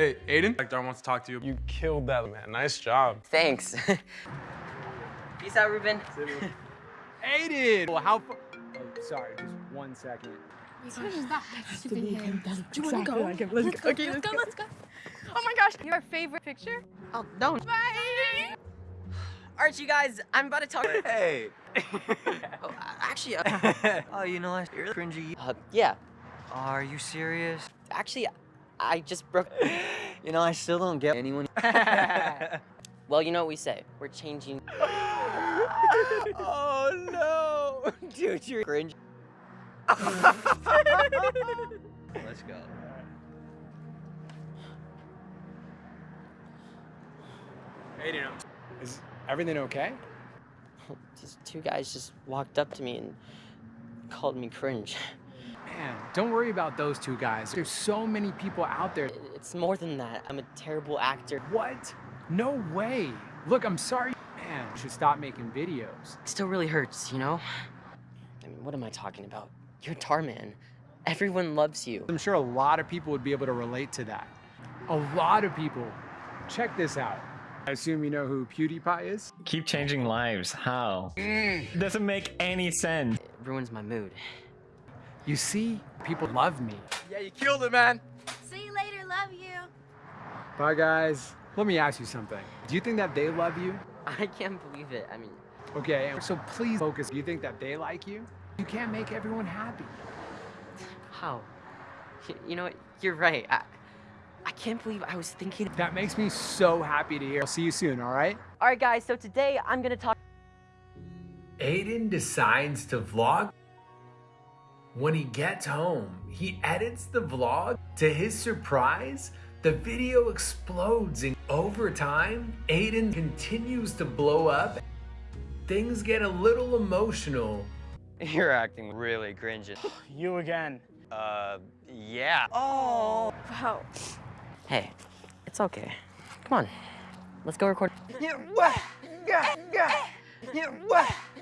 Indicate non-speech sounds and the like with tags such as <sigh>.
Hey, Aiden, Darn wants to talk to you. You killed that, man. Nice job. Thanks. <laughs> Peace out, Ruben. Aiden! Well, how Oh, sorry, just one second. Do you want to go? Let's go. Okay, let's go. Let's go. Oh my gosh, your favorite picture? Oh, no. Bye. Alright, you guys, I'm about to talk. Hey. <laughs> Oh, actually, uh, <laughs> oh, you know what? You're cringy. uh, yeah. Are you serious? Actually, I just broke. <gasps> You know, I still don't get anyone. <laughs> Well, you know what we say. We're changing. <gasps> oh no, <laughs> dude, you're cringe. <laughs> Let's go. Aiden, Is everything okay? These two guys just walked up to me and called me cringe. Man, don't worry about those two guys. There's so many people out there. It's more than that. I'm a terrible actor. What? No way. Look, I'm sorry. Man, you should stop making videos. It still really hurts, you know? I mean, what am I talking about? You're Dhar Mann. Everyone loves you. I'm sure a lot of people would be able to relate to that. A lot of people. Check this out. I assume you know who PewDiePie is? Keep changing lives. How? Mm. Doesn't make any sense. It ruins my mood. You see, people love me. Yeah, you killed it, man. See you later. Love you. Bye, guys. Let me ask you something. Do you think that they love you? I can't believe it. I mean, Okay, so please focus. Do you think that they like you? You can't make everyone happy. how? You know what? You're right. I, I can't believe I was thinking. That makes me so happy to hear. I'll see you soon, all right? All right, guys. So today I'm gonna talk. Aiden decides to vlog. When he gets home, he edits the vlog. To his surprise, the video explodes, and over time, Aiden continues to blow up. Things get a little emotional. You're acting really cringy. <gasps> You again. Uh, yeah. Oh. Wow. Hey, it's okay. Come on, let's go record. Yeah, wah, yeah, yeah, yeah, wah.